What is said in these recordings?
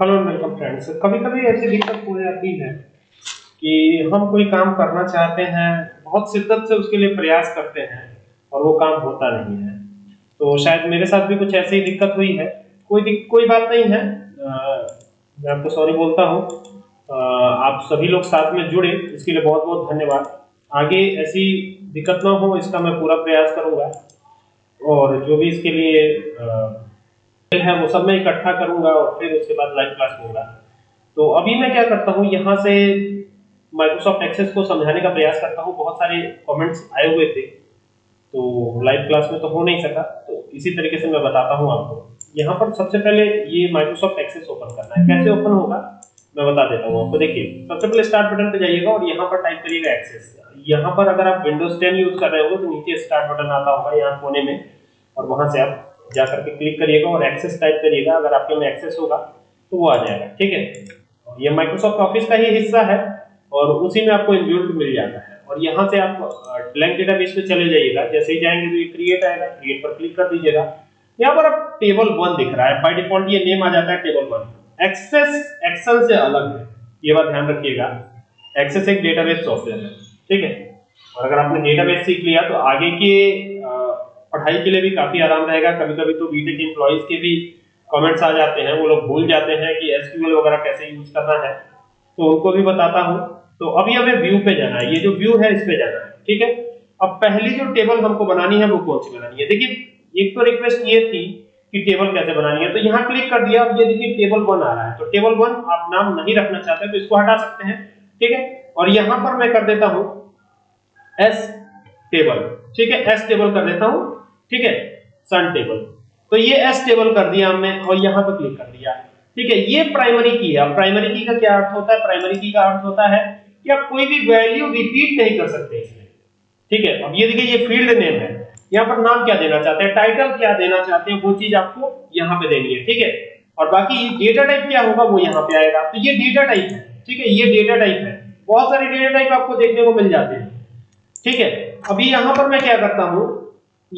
Hello welcome friends कभी कभी ऐसी दिक्कत हो जाती है कि हम कोई काम करना चाहते हैं बहुत शिद्दत से उसके लिए प्रयास करते हैं और वो काम होता नहीं है। तो शायद मेरे साथ भी कुछ ऐसी ही दिक्कत हुई है। कोई कोई बात नहीं है। आ, मैं आपको सॉरी बोलता हूँ। आप सभी लोग साथ में जुड़े इसके लिए बहुत बहुत धन्यवाद। आगे ऐसी दिक्कत ना हो इसका मैं पूरा प्रयास करूँगा। और जो भी इसके लिए आ, है वो सब मैं इकट्ठा करूँगा और फिर उसके बाद लाइव क्लास होगा। तो अभी मैं क्या करता हूँ यहाँ से माइक्रोसॉफ्ट एक्सेस को समझाने का प्रयास करता हूँ। बहुत सारे कमेंट्स आए हुए थे तो लाइव क्लास में तो हो नहीं सका। तो इसी तरीके से मैं बताता हूँ आपको। यहाँ पर सबसे पहले ये माइक्रोसॉफ्ट एक्सेस ओपन करना है। कैसे ओपन होगा मैं बता देता हूँ आपको। देखिए सबसे पहले स्टार्ट बटन पे जाइएगा और यहाँ पर टाइप करिएगा एक्सेस यहाँ पर अगर आप विंडोज़ 10 यूज़ कर रहे हो तो नीचे स्टार्ट बटन आता होगा यहाँ कोने में और वहाँ से आप जा करके क्लिक करिएगा और एक्सेस टाइप करिएगा। अगर आपके में एक्सेस होगा तो वो आ जाएगा, ठीक है? ये माइक्रोसॉफ्ट ऑफ़िस का ही हिस्सा है और उसी में आपको इनबिल्ट मिल जाता है। और यहाँ से आप ब्लैंक डेटाबेस पे चले जाइएगा। जैसे ही जाएँगे तो ये क्रिएट आएगा। क्रिएट पर क्लिक कर दीजिएगा। यहाँ पर आप टेबल वन दिख रहा है। बाय डिफ़ॉल्ट ये नेम आ जाता है टेबल वन एक्सेस एक्सेल से अलग है। ये बात ध्यान रखिएगा। एक्सेस एक डेटाबेस सॉफ्टवेयर है, ठीक है? और अगर आपने डेटाबेस सीख लिया तो आगे के पढ़ाई के लिए भी काफ़ी आराम रहेगा। कभी कभी तो बीटेक एम्प्लॉयज़ के भी कमेंट्स आ जाते हैं। वो लोग भूल जाते हैं कि एसक्यूएल वगैरह कैसे यूज़ करना है। तो उनको भी बताता हूँ। तो अभी हमें व्यू पे जाना है। ये जो व्यू है, इस पे जाना है। ठीक है? अब पहली जो टेबल हमको बनानी है, वो कौन सी बनानी है? देखिए, एक तो रिक्वेस्ट ये थी कि टेबल कैसे बनानी है। तो यहाँ क्लिक कर दिया। अब ये देखिए टेबल वन आ रहा है। तो टेबल वन आप नाम नहीं रखना चाहते तो इसको हटा सकते हैं। ठीक है? और यहाँ पर मैं कर देता हूँ एस टेबल ठीक है? एस टेबल कर देता हूँ। ठीक है? सन टेबल तो ये एस टेबल कर दिया हमने और यहाँ पर क्लिक कर दिया। ठीक है? ये प्राइमरी की है। प्राइमरी की का क्या अर्थ होता है? प्राइमरी की का अर्थ होता है कि आप कोई भी वैल्यू रिपीट नहीं कर सकते इसमें। ठीक है? अब ये देखिए, ये फ़ील्ड नेम है। यहाँ पर नाम क्या देना चाहते हैं? टाइटल क्या देना चाहते हैं? वो चीज़ आपको यहाँ पे देनी है। ठीक है? और बाकी डेटा टाइप क्या होगा? वो यहाँ पे आएगा। तो ये डेटा टाइप है। ठीक है? ये डेटा टाइप है। बहुत सारे डेटा टाइप आपको देखने को मिल जाते हैं। ठीक है? अभी यहाँ पर मैं क्या करता हूँ?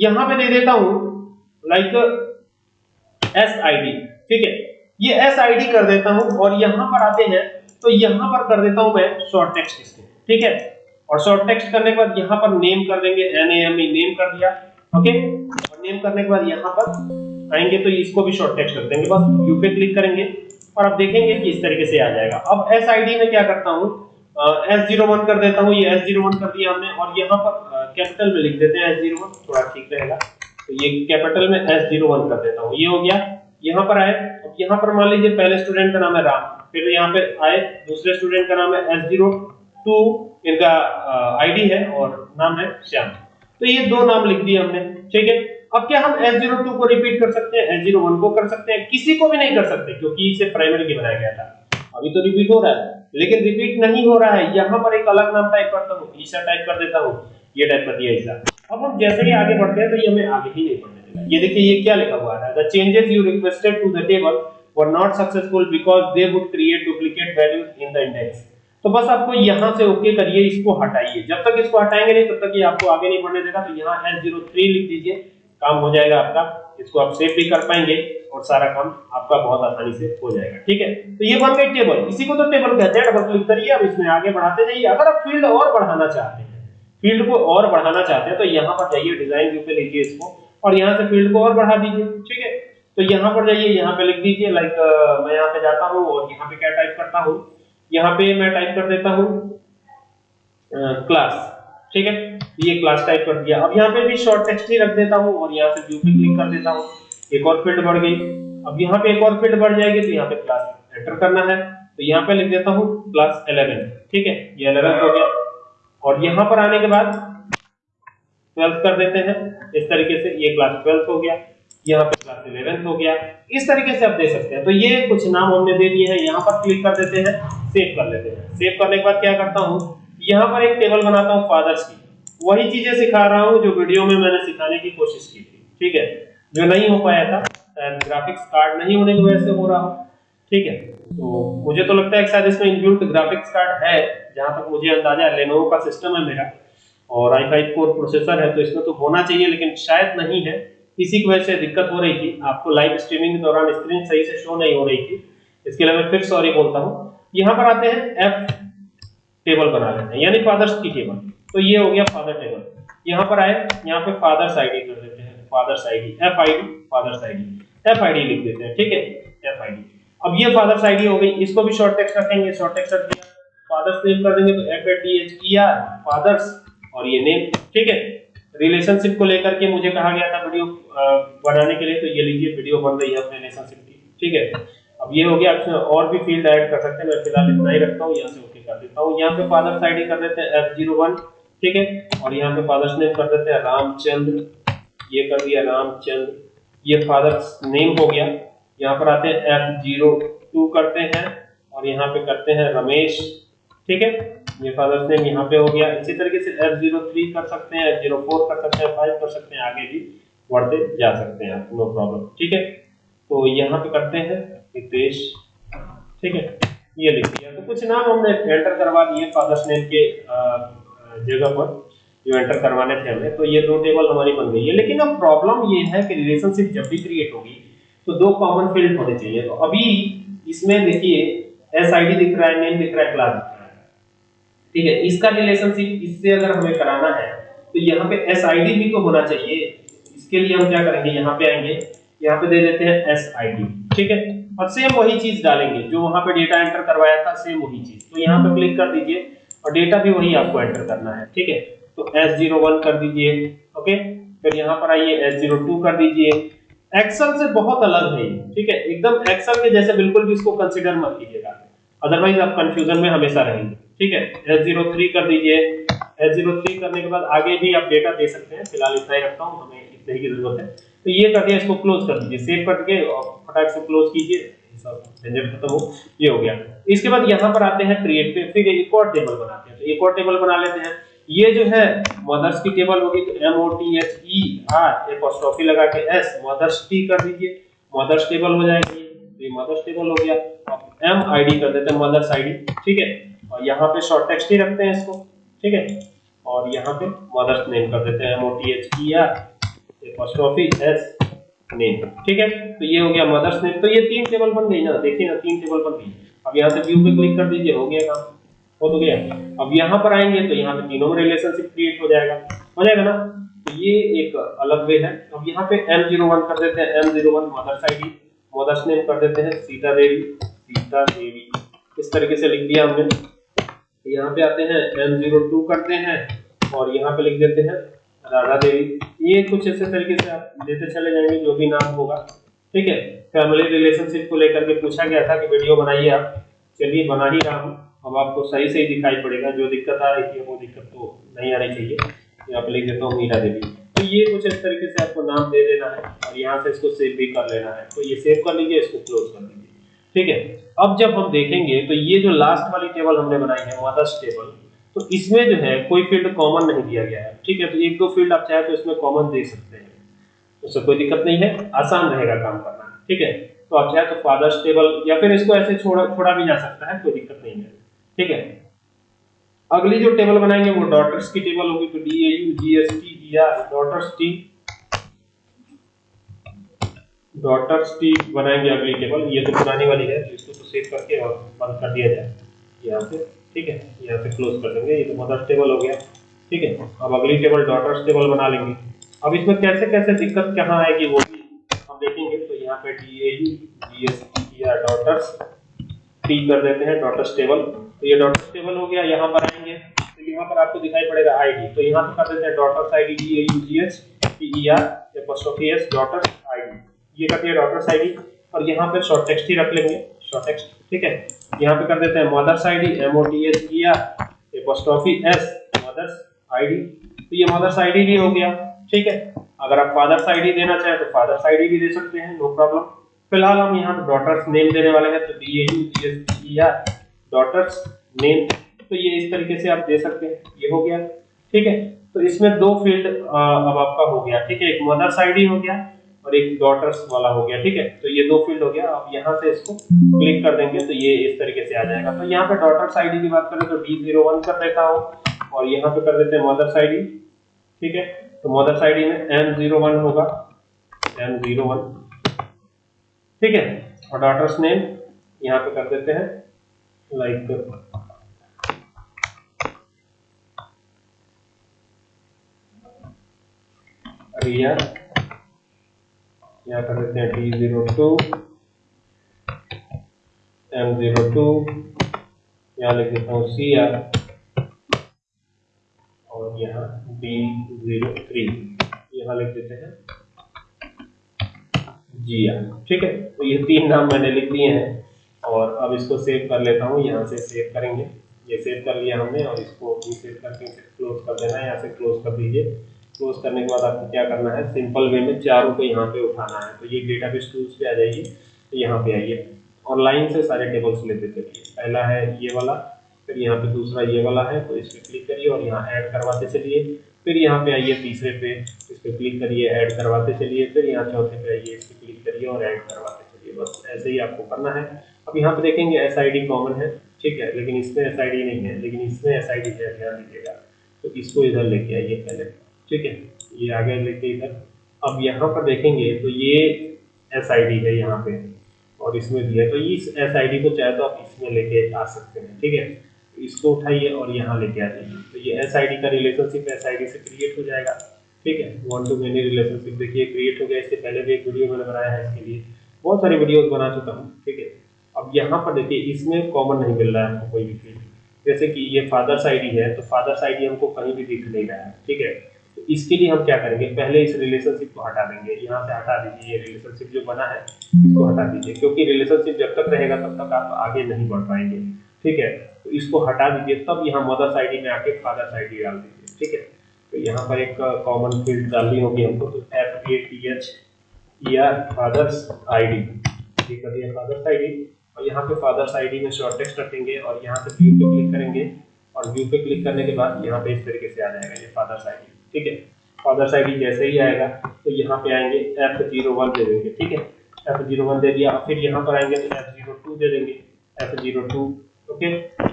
यहाँ पे दे देता हूँ लाइक एस आई डी ठीक है? ये एस आई डी कर देता हूँ और यहाँ पर आते हैं तो यहाँ पर कर देता हूँ मैं शॉर्ट टेक्स्ट इसको, ठीक है? और शॉर्ट टेक्स्ट करने के बाद यहाँ पर नेम कर देंगे N A M E name कर दिया ओके और नेम करने के बाद यहाँ पर आएँगे तो इसको भी शॉर्ट टेक्स्ट कर देंगे, बस यू पे क्लिक करेंगे, और आप देखेंगे कि इस तरीके से आ जाएगा। अब एस आई डी में क्या करता हूँ? एस ज़ीरो वन कर देता हूँ, ये एस ज़ीरो वन कर दिया हमने, और यहाँ पर कैपिटल में लिख देते हैं एस ज़ीरो वन थोड़ा ठीक रहेगा। तो ये कैपिटल में एस ज़ीरो वन कर देता हूँ। ये हो गया, यहाँ पर आए। अब यहाँ पर मान लीजिए पहले स्टूडेंट का नाम है राम, फिर यहाँ पे आए। दूसरे स्टूडेंट का नाम है एस ज़ीरो टू इनका आईडी है और नाम है श्याम। तो ये दो नाम लिख दिए हमने, ठीक है? अब क्या हम एस ज़ीरो टू को रिपीट कर सकते हैं? एस ज़ीरो वन को कर सकते हैं? किसी को भी नहीं कर सकते, क्योंकि इसे प्राइमरी की बनाया गया था। अभी तो रिपीट हो रहा है, लेकिन रिपीट नहीं हो रहा है। यहाँ पर एक अलग नाम टाइप करता हूँ ईसा टाइप कर देता हूँ। ये टाइप कर दिया ईसा अब हम जैसे ही आगे बढ़ते हैं तो ये हमें आगे ही नहीं बढ़ने देगा। ये देखिए, ये क्या लिखा हुआ है? The changes you requested to the table were not successful because they would create duplicate values in the index तो बस आपको यहाँ से ओके करिए, इसको हटाइए। जब तक इसको हटाएँगे नहीं, तब तक ये आपको आगे नहीं बढ़ने देगा। तो यहाँ S03 लिख दीजिए, काम हो जाएगा आपका। इसको आप सेव भी कर पाएँगे और सारा काम आपका बहुत आसानी से हो जाएगा। ठीक है? तो ये बन गई टेबल इसी को तो टेबल कहते हैं। डबल क्लिक करिए, अब इसमें आगे बढ़ाते जाइए। अगर आप फ़ील्ड और बढ़ाना चाहते हैं फ़ील्ड को और बढ़ाना चाहते हैं तो यहाँ पर जाइए, डिज़ाइन व्यू पे लीजिए इसको, और यहाँ से फ़ील्ड को और बढ़ा दीजिए, ठीक है? तो यहाँ पर जाइए, यहाँ पे लिख दीजिए लाइक मैं यहाँ पे जाता हूँ, और यहाँ पे क्या टाइप करता हूँ? यहाँ पे मैं टाइप कर देता हूँ क्लास ठीक है? ये क्लास टाइप कर दिया। अब यहाँ पे भी शॉर्ट टेक्स्ट ही रख देता हूँ, और यहाँ से व्यू पे क्लिक कर देता हूँ। एक और फ़ील्ड बढ़ गई। अब यहाँ पे एक और फ़ील्ड बढ़ जाएगी तो यहाँ पे क्लास एंटर करना है। तो यहाँ पे लिख देता हूँ क्लास 11 ठीक है? ये 11 हो गया। और यहाँ पर आने के बाद 12 कर देते हैं। इस तरीके से ये क्लास 12 हो गया, यहाँ पे क्लास 11 हो गया। इस तरीके से आप दे सकते हैं। तो ये कुछ नाम हमने दे दिए हैं। यहाँ पर क्लिक कर देते हैं सेव कर लेते हैं। सेव करने के बाद क्या करता हूँ? यहाँ पर एक टेबल बनाता हूँ फादर्स की। वही चीज़ें सिखा रहा हूँ जो वीडियो में मैंने सिखाने की कोशिश की थी। ठीक है? जो नहीं हो पाया था ग्राफिक्स कार्ड नहीं होने की वजह से हो रहा हो। ठीक है? तो मुझे तो लगता है शायद इसमें इनबिल्ट ग्राफिक्स कार्ड है, जहाँ तक मुझे अंदाज़ा है लेनोवो का सिस्टम है मेरा, और i5 कोर प्रोसेसर है तो इसमें तो होना चाहिए, लेकिन शायद नहीं है। इसी की वजह से दिक्कत हो रही थी। आपको लाइव स्ट्रीमिंग के दौरान स्क्रीन सही से शो नहीं हो रही थी। इसके लिए मैं फिर सॉरी बोलता हूँ। यहाँ पर आते हैं एफ़ टेबल बना लेते हैं, यानी फादर्स की टेबल तो ये हो गया फादर टेबल यहाँ पर आए, यहाँ पे फादर्स आईडी कर देते हैं father's ID F I D father's ID F I D लिख देते हैं, ठीक है? एफ़ आई डी अब ये फादर्स आईडी हो गई, इसको भी शॉर्ट टेक्स्ट रखेंगे शॉर्ट टेक्स्ट रख दिया फादर्स नेम कर देंगे तो F A T H E R father's और ये नेम ठीक है? रिलेशनशिप को लेकर के मुझे कहा गया था वीडियो बनाने के लिए तो ये लीजिए वीडियो बन रही है अपने रिलेशनशिप की, ठीक है? अब ये हो गया आप और भी फ़ील्ड ऐड कर सकते हैं, मैं फ़िलहाल इतना ही रखता हूँ, यहाँ से ओके कर देता हूँ। यहाँ पे फादर्स आईडी कर देते हैं एफ़ ज़ीरो वन ठीक है? और यहाँ पे फादर्स नेम कर देते हैं रामचंद्र ये कर दिया रामचंद्र ये फादर्स नेम हो गया। यहाँ पर आते हैं एफ़ ज़ीरो टू करते हैं और यहाँ पे करते हैं रमेश। ठीक है? ये फादर्स नेम यहाँ पे हो गया। इसी तरीके से एफ़ ज़ीरो थ्री कर सकते हैं एफ़ ज़ीरो फोर कर सकते हैं फाइव कर सकते हैं, आगे भी बढ़ते जा सकते हैं। आप नो प्रॉब्लम ठीक है? तो यहाँ पे करते हैं हितेश। ठीक है? ये लिख दिया तो कुछ नाम हमने एंटर करवा दिए फादर्स नेम के जगह पर, जो एंटर करवाने थे हमें तो ये दो टेबल हमारी बन गई है। लेकिन अब प्रॉब्लम ये है कि रिलेशनशिप जब भी क्रिएट होगी तो दो कॉमन फ़ील्ड होने चाहिए। तो अभी इसमें देखिए एस आई डी दिख रहा है नेम दिख रहा है क्लास दिख रहा है। ठीक है, इसका रिलेशनशिप इससे अगर हमें कराना है तो यहाँ पे एस आई डी भी तो होना चाहिए। इसके लिए हम क्या करेंगे, यहाँ पे आएँगे, यहाँ पे दे देते हैं एस आई डी ठीक है? और सेम वही चीज़ डालेंगे, जो वहाँ पे डेटा एंटर करवाया था सेम वही चीज़। तो यहाँ पे क्लिक कर दीजिए, और डेटा भी वही आपको एंटर करना है। ठीक है? तो एस ज़ीरो वन कर दीजिए ओके फिर यहाँ पर आइए एस ज़ीरो टू कर दीजिए। एक्सेल से बहुत अलग है ठीक है? एकदम एक्सल के जैसे बिल्कुल भी इसको कंसिडर मत कीजिएगा। अदरवाइज़ आप कंफ्यूजन में हमेशा रहेंगे, ठीक है? एस ज़ीरो थ्री कर दीजिए। एस ज़ीरो थ्री करने के बाद आगे भी आप डेटा दे सकते हैं। फ़िलहाल इतना ही रखता हूँ, हमें इतने ही की ज़रूरत है। तो ये कर दिया, इसको क्लोज कर दीजिए। सेव करके और फटाक से क्लोज कीजिए। खत्म हो, ये हो गया। इसके बाद यहाँ पर आते हैं क्रिएट पे फिर एक और टेबल बनाते हैं। तो एक और टेबल बना लेते हैं। ये जो है मदर्स की टेबल होगी तो M O T H E R apostrophe लगा के एस मदर्स टी कर दीजिए मदर्स टेबल हो जाएगी तो ये मदर्स टेबल हो गया, अब एम आई डी कर देते हैं मदर्स आई डी ठीक है? और यहाँ पे शॉर्ट टेक्स्ट ही रखते हैं इसको, ठीक है? और यहाँ पे मदर्स नेम कर देते हैं M O T H E R apostrophe S name ठीक है? तो ये हो गया मदर्स नेम तो ये तीन टेबल बन गई ना, देखिए ना, तीन टेबल बन गई। अब यहाँ से व्यू पे क्लिक कर दीजिए, हो गया काम। हो तो गया। अब यहाँ पर आएँगे तो यहाँ पे तीनों में रिलेशनशिप क्रिएट हो जाएगा। हो जाएगा ना? तो ये एक अलग वे है। अब यहाँ पे एम ज़ीरो वन कर देते हैं। M zero one mother's I D mother's name कर देते हैं। सीता देवी सीता देवी। इस तरीके से लिख दिया हमने। यहाँ पे आते हैं। एम ज़ीरो टू करते हैं और यहाँ पे लिख देते हैं राधा देवी। ये कुछ ऐसे तरीके से आप देते चले जाएँगे, जो भी नाम होगा। ठीक है? फैमिली रिलेशनशिप को लेकर के पूछा गया था कि वीडियो बनाइए आप। चलिए, बना ही रहा हूँ। अब आपको सही सही दिखाई पड़ेगा, जो दिक्कत आ रही है वो दिक्कत तो नहीं आनी चाहिए। यहाँ पे लिख देता हूँ मीरा देवी। तो ये कुछ इस तरीके से आपको नाम दे देना है और यहाँ से इसको सेव भी कर लेना है। तो ये सेव कर लीजिए इसको क्लोज कर लीजिए ठीक है? अब जब हम देखेंगे तो ये जो लास्ट वाली टेबल हमने बनाई है मदर्स टेबल तो इसमें जो है कोई फ़ील्ड कॉमन नहीं दिया गया है। ठीक है? तो एक दो फ़ील्ड आप चाहे तो इसमें कॉमन दे सकते हैं। उससे कोई दिक्कत नहीं है, आसान रहेगा काम करना। ठीक है? तो आप चाहे तो फादर्स टेबल या फिर इसको ऐसे छोड़ा छोड़ा भी जा सकता है, कोई दिक्कत नहीं है। ठीक है? अगली जो टेबल बनाएँगे वो डॉटर्स की टेबल होगी तो D A U G S T R daughter's T daughter's T बनाएँगे अगली टेबल ये तो पुरानी वाली है इसको तो सेव करके और बंद कर दिया जाए। यहाँ से, ठीक है? यहाँ से क्लोज कर देंगे। ये तो मदर्स टेबल हो गया। ठीक है? अब अगली टेबल डॉटर्स टेबल बना लेंगे। अब इसमें कैसे कैसे दिक्कत कहाँ आएगी वो भी हम देखेंगे। तो यहाँ पे D A U G S T या डॉटर्स टी कर देते हैं डॉटर्स टेबल तो ये डॉटर्स टेबल हो गया, यहाँ पर आएँगे। तो यहाँ पर आपको दिखाई पड़ेगा आईडी तो यहाँ पर कर देते हैं daughter's ID D A U G H E R apostrophe S daughter's ID ये कर दिया डॉटर्स आईडी और यहाँ पे शॉर्ट टेक्स्ट ही रख लेंगे। शॉर्ट टेक्स्ट ठीक है? यहाँ पे कर देते हैं mother's ID M O T H E R apostrophe S mother's ID तो ये मदर्स आईडी भी हो गया, ठीक है? अगर आप फादर्स आईडी देना चाहें तो फादर्स आईडी भी दे सकते हैं नो प्रॉब्लम फ़िलहाल हम यहाँ डॉटर्स नेम देने वाले हैं तो D A U G S T E R daughter's name तो ये इस तरीके से आप दे सकते हैं। ये हो गया। ठीक है? तो इसमें दो फ़ील्ड अब आपका हो गया। ठीक है? एक मदर्स आईडी हो गया और एक डॉटर्स वाला हो गया। ठीक है? तो ये दो फ़ील्ड हो गया। अब यहाँ से इसको क्लिक कर देंगे तो ये इस तरीके से आ जाएगा। तो यहाँ पे डॉटर्स आईडी की बात करें तो डी ज़ीरो वन कर देता हूँ और यहाँ पे कर देते हैं मदर्स आईडी ठीक है? तो मदर्स आईडी में एम ज़ीरो वन होगा। एम ज़ीरो वन ठीक है? और डॉटर्स नेम यहाँ पे कर देते हैं। लाइक रिया यहाँ कर देते हैं T zero two M zero two यहाँ लिख देता हूँ सी आर और यहाँ डी ज़ीरो थ्री यहाँ लिख देते हैं. जी आर ठीक है? तो ये तीन नाम मैंने लिख दिए हैं. और अब इसको सेव कर लेता हूँ, यहाँ से सेव करेंगे। ये सेव कर लिया हमने और इसको भी सेव करके क्लोज कर देना है। यहाँ से क्लोज कर दीजिए। क्लोज करने के बाद आपको क्या करना है? सिंपल वे में चारों को यहाँ पे उठाना है। तो ये डेटाबेस टूल्स पे आ जाइए। तो यहाँ पे आइए। और लाइन से सारे टेबल्स लेते चलिए। पहला है ये वाला, फिर यहाँ पे दूसरा ये वाला है। तो इस पर क्लिक करिए और यहाँ ऐड करवाते चलिए। फिर यहाँ पे आइए तीसरे पे। इस पर क्लिक करिए ऐड करवाते चलिए। फिर यहाँ चौथे पे आइए। इस पर क्लिक करिए और ऐड करवाते चलिए। बस ऐसे ही आपको करना है। अब यहाँ पे देखेंगे एस आई डी कॉमन है, ठीक है, लेकिन इसमें एस आई डी नहीं है, लेकिन इसमें एस आई डी है, ध्यान दीजिएगा। तो इसको इधर लेके आइए पहले, ठीक है, ये आगे लेके इधर। अब यहाँ पर देखेंगे तो ये एस आई डी है यहाँ पे, और इसमें भी है। तो इस एस आई डी को चाहे तो आप इसमें लेके आ सकते हैं, ठीक है? इसको उठाइए और यहाँ लेके आ जाइए। तो ये एस आई डी का रिलेशनशिप एस आई डी से क्रिएट हो जाएगा, ठीक है? वन टू मेनी रिलेशनशिप देखिए क्रिएट हो गया, इससे पहले भी एक वीडियो मैंने बनाया है इसके लिए। बहुत सारी वीडियोज़ बना चुका हूँ, ठीक है? अब यहाँ पर देखिए, इसमें कॉमन नहीं मिल रहा है हमको कोई भी फ़ील्ड जैसे कि ये फादर्स आईडी है तो फादर्स आईडी हमको कहीं भी दिख नहीं रहा है, ठीक है? तो इसके लिए हम क्या करेंगे? पहले इस रिलेशनशिप को हटा देंगे। यहाँ से हटा दीजिए ये रिलेशनशिप जो बना है, इसको हटा दीजिए, क्योंकि रिलेशनशिप जब तक रहेगा तब तक आप आगे नहीं बढ़ पाएँगे, ठीक है? तो इसको हटा दीजिए, तब यहाँ मदर्स आईडी में आके फादर्स आईडी डाल दीजिए, ठीक है? तो यहाँ पर एक कॉमन फ़ील्ड डालनी होगी हमको तो एफ़ ए टी एच या फादर्स आईडी ये कर दिया फादर्स आईडी और यहाँ पे फादर्स आईडी में शॉर्ट टेक्स्ट रखेंगे और यहाँ पे व्यू पे क्लिक करेंगे और व्यू पे क्लिक करने के बाद यहाँ पे इस तरीके से आ जाएगा ये फादर्स आईडी ठीक है? फादर्स आईडी जैसे ही आएगा तो यहाँ पे आएँगे एफ़ ज़ीरो वन दे देंगे, ठीक है? एफ़ ज़ीरो वन दे दिया, फिर यहाँ पर आएँगे तो एफ़ ज़ीरो टू दे देंगे एफ़ ज़ीरो टू ओके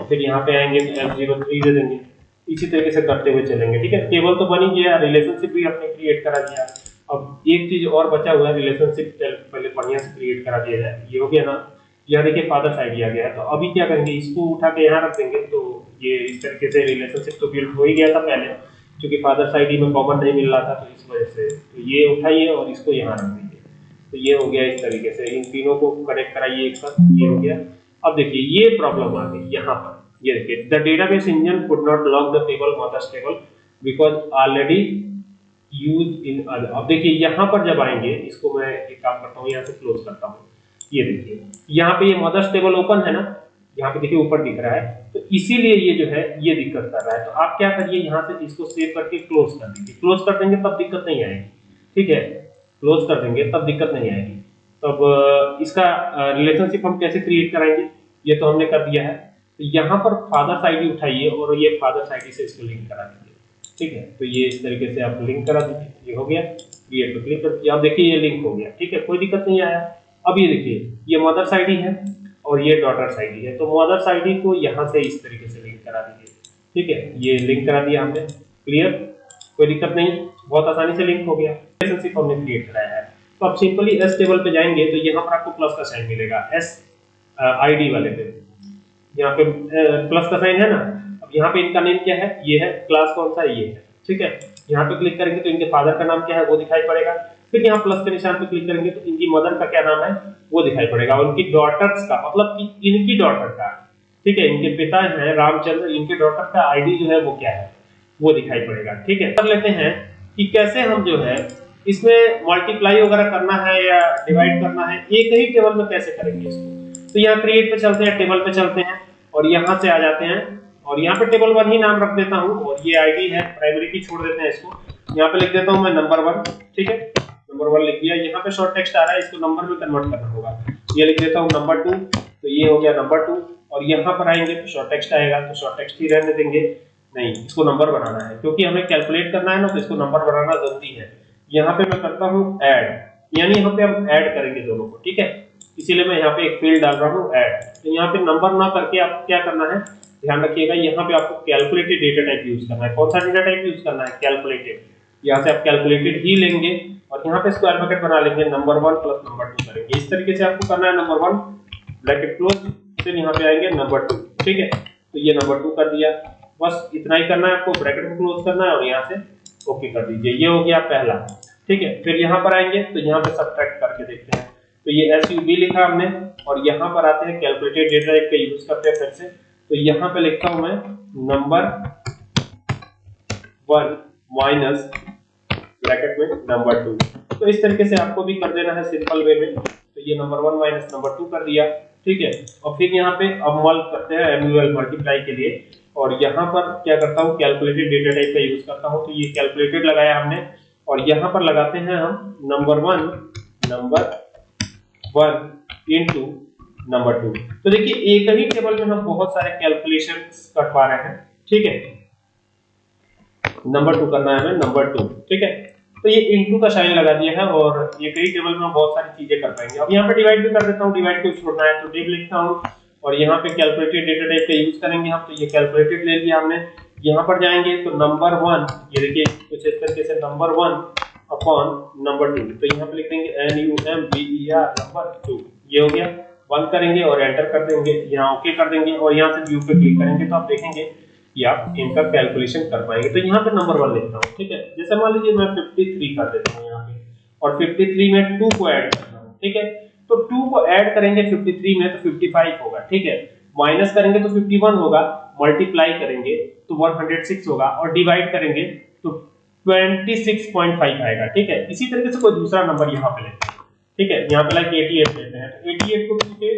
फिर यहाँ पे आएँगे तो एफ़ ज़ीरो थ्री दे देंगे, इसी तरीके से करते हुए चलेंगे, ठीक है? टेबल तो बनी गया रिलेशनशिप भी आपने क्रिएट करा दिया। अब एक चीज़ और बचा हुआ है रिलेशनशिप पहले बढ़िया से क्रिएट करा दिया जाए, ये हो गया ना? यहाँ देखिए फादर्स आईडी आ गया है। तो अभी क्या करेंगे? इसको उठा के यहाँ रख देंगे। तो ये इस तरीके से रिलेशनशिप तो बिल्ड हो ही गया था पहले, क्योंकि फादर साइड ही में कॉमन नहीं मिल रहा था तो इस वजह से तो ये उठाइए और इसको यहाँ रख दीजिए। तो ये हो गया इस तरीके से। इन तीनों को कनेक्ट कराइए एक साथ, ये हो गया। अब देखिए, ये प्रॉब्लम आ गई यहाँ पर। ये देखिए the data database engine could not lock the table mother's table because already use in अब देखिए, यहाँ पर जब आएँगे, इसको मैं एक काम करता हूँ, यहाँ से क्लोज करता हूँ। ये देखिए। यहाँ पे ये मदर्स टेबल ओपन है ना, यहाँ पे देखिए ऊपर दिख रहा है। तो इसीलिए ये जो है, ये दिक्कत कर रहा है। तो आप क्या करिए, यहाँ से इसको सेव करके क्लोज कर दीजिए। क्लोज कर देंगे, तब दिक्कत नहीं आएगी। ठीक है? क्लोज कर देंगे, तब दिक्कत नहीं आएगी। तब इसका रिलेशनशिप हम कैसे क्रिएट कराएँगे? ये तो हमने कर दिया है। तो यहाँ पर फादर्स आईडी उठाइए और ये फादर्स आईडी से इसको लिंक करा दीजिए। ठीक है? तो ये इस तरीके से आप लिंक करा दीजिए। ये हो गया। क्रिएट पे क्लिक करके आप देखिए ये लिंक हो गया। ठीक है? कोई दिक्कत नहीं आया। अब ये देखिए, ये मदर्स आईडी है और ये डॉटर्स आईडी है। तो मदर्स आईडी को यहाँ से इस तरीके से लिंक करा दीजिए। ठीक है? ये लिंक करा दिया हमने। क्लियर कोई दिक्कत नहीं। बहुत आसानी से लिंक हो गया। रिलेशनशिप हमने क्रिएट कराया है। तो आप सिंपली एस टेबल पे जाएँगे तो यहाँ पर आपको प्लस का साइन मिलेगा। एस आईडी वाले पे। यहाँ पे प्लस का साइन है ना? अब यहाँ पे इनका नेम क्या है? ये है। क्लास कौन सा? ये है। ठीक है? यहाँ पे क्लिक करेंगे तो इनके फादर का नाम क्या है? वो दिखाई पड़ेगा। फिर यहाँ प्लस के निशान पर क्लिक करेंगे तो इनकी मदर का क्या नाम है? वो दिखाई पड़ेगा। उनकी डॉटर्स का मतलब कि इनकी डॉटर का। ठीक है, इनके पिता है, रामचंद्र, इनके डॉटर का आईडी जो है वो क्या है? वो दिखाई पड़ेगा। ठीक है, कर लेते हैं कि कैसे हम जो है इसमें मल्टीप्लाई वगैरह करना है या डिवाइड करना है, एक ही टेबल में कैसे करेंगे इसको? तो यहाँ क्रिएट पे चलते हैं टेबल पे चलते हैं और यहाँ से आ जाते हैं। और यहाँ पे टेबल वन ही नाम रख देता हूँ और ये आईडी है प्राइमरी की छोड़ देते हैं इसको। यहाँ पे लिख देता हूँ मैं नंबर वन ठीक है? नंबर वन लिख दिया। यहाँ पे शॉर्ट टेक्स्ट आ रहा है, इसको नंबर में कन्वर्ट करना होगा। ये लिख देता हूँ नंबर टू तो ये हो गया नंबर टू और यहाँ पर आएँगे तो शॉर्ट टेक्स्ट आएगा तो शॉर्ट टेक्स्ट ही रहने देंगे। नहीं, इसको नंबर बनाना है। क्योंकि हमें कैलकुलेट करना है ना तो इसको नंबर बनाना ज़रूरी है। यहाँ पे मैं करता हूँ ऐड यानी यहाँ पे हम ऐड करेंगे दोनों को, ठीक है? इसीलिए मैं यहाँ पे एक फ़ील्ड डाल रहा हूँ ऐड तो यहाँ पे नंबर ना करके आपको क्या करना है, ध्यान रखिएगा, यहाँ पे आपको कैलकुलेटेड डेटा टाइप यूज़ करना है। कौन सा डेटा टाइप यूज़ करना है? कैलकुलेटेड यहाँ से आप कैलकुलेटेड ही लेंगे और यहाँ पे स्क्वायर ब्रैकेट बना लेंगे number one plus number two करेंगे। इस तरीके से आपको करना है नंबर वन ब्रैकेट क्लोज फिर यहाँ पे आएँगे नंबर टू ठीक है? तो ये नंबर टू कर दिया। बस इतना ही करना है आपको ब्रैकेट को क्लोज करना है और यहाँ से ओके कर दीजिए। ये हो गया पहला, ठीक है? फिर यहाँ पर आएँगे तो यहाँ पे सब्ट्रैक्ट करके देखते हैं। तो ये एस लिखा हमने और यहाँ पर आते हैं कैलकुलेटेड डेटा टाइप का यूज़ करते हैं फिर से। तो यहाँ पे लिखता हूँ मैं नंबर वन माइनस ब्रैकेट में नंबर टू तो इस तरीके से आपको भी कर देना है सिंपल वे में। तो ये number one minus number two कर दिया। ठीक है? और फिर यहाँ पे अब मल करते हैं एमयूएल मल्टीप्लाई के लिए। और यहाँ पर क्या करता हूँ? कैलकुलेटेड डेटा टाइप का यूज़ करता हूँ। तो ये कैलकुलेटेड लगाया हमने। और यहाँ पर लगाते हैं हम number one number one into number two तो देखिए, एक ही टेबल में हम बहुत सारे कैलकुलेशन कर पा रहे हैं। ठीक है? नंबर टू करना है हमें नंबर टू ठीक है? तो ये इनटू का साइन लगा दिया है और ये कई टेबल में बहुत सारी चीज़ें कर पाएँगे। अब यहाँ पे डिवाइड भी कर देता हूँ डिवाइड को छोड़ना है तो डिव लिखता हूँ और यहाँ पे कैलकुलेटेड डेटा टाइप का यूज़ करेंगे हम तो ये कैलकुलेटेड ले लिया हमने। यहाँ पर जाएँगे तो नंबर वन ये देखिए, कुछ इस तरीके से number one upon number two तो यहाँ पे लिख देंगे N U M B E R number two ये हो गया। बंद करेंगे और एंटर कर देंगे। यहाँ ओके कर देंगे और यहाँ से व्यू पे क्लिक करेंगे तो आप देखेंगे कि आप इनका कैलकुलेशन कर पाएँगे। तो यहाँ पे नंबर वन लिखता हूँ, ठीक है? जैसे मान लीजिए मैं 53 कर देता हूँ यहाँ पे, और 53 में 2 को ऐड करता हूँ, ठीक है? तो 2 को ऐड करेंगे 53 में तो 55 होगा, ठीक है? माइनस करेंगे तो 51 होगा मल्टीप्लाई करेंगे तो 106 होगा, और डिवाइड करेंगे तो 26.5 आएगा, ठीक है? इसी तरीके से कोई दूसरा नंबर यहाँ पे लेते हैं, ठीक है? यहाँ पे लाइक 88 लेते हैं तो 88 को 2 से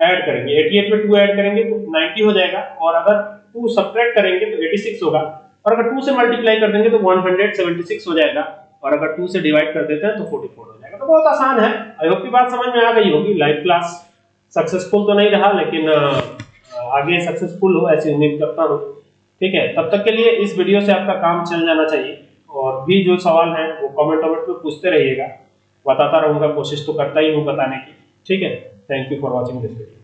ऐड करेंगे। 88 में 2 ऐड करेंगे तो 90 हो जाएगा और अगर टू सब्ट्रैक्ट करेंगे तो 86 होगा। और अगर 2 से मल्टीप्लाई कर देंगे तो 176 हो जाएगा। और अगर 2 से डिवाइड कर देते हैं तो 44 हो जाएगा। तो बहुत आसान है। आई होप की बात समझ में आ गई होगी। लाइव क्लास सक्सेसफुल तो नहीं रहा, लेकिन आगे सक्सेसफुल हो, ऐसी उम्मीद करता हूँ। ठीक है? तब तक के लिए इस वीडियो से आपका काम चल जाना चाहिए। और भी जो सवाल है, वो कमेंट वमेंट में पूछते रहिएगा। बताता रहूँगा, कोशिश तो करता ही हूँ बताने की। ठीक है? Thank you for watching this video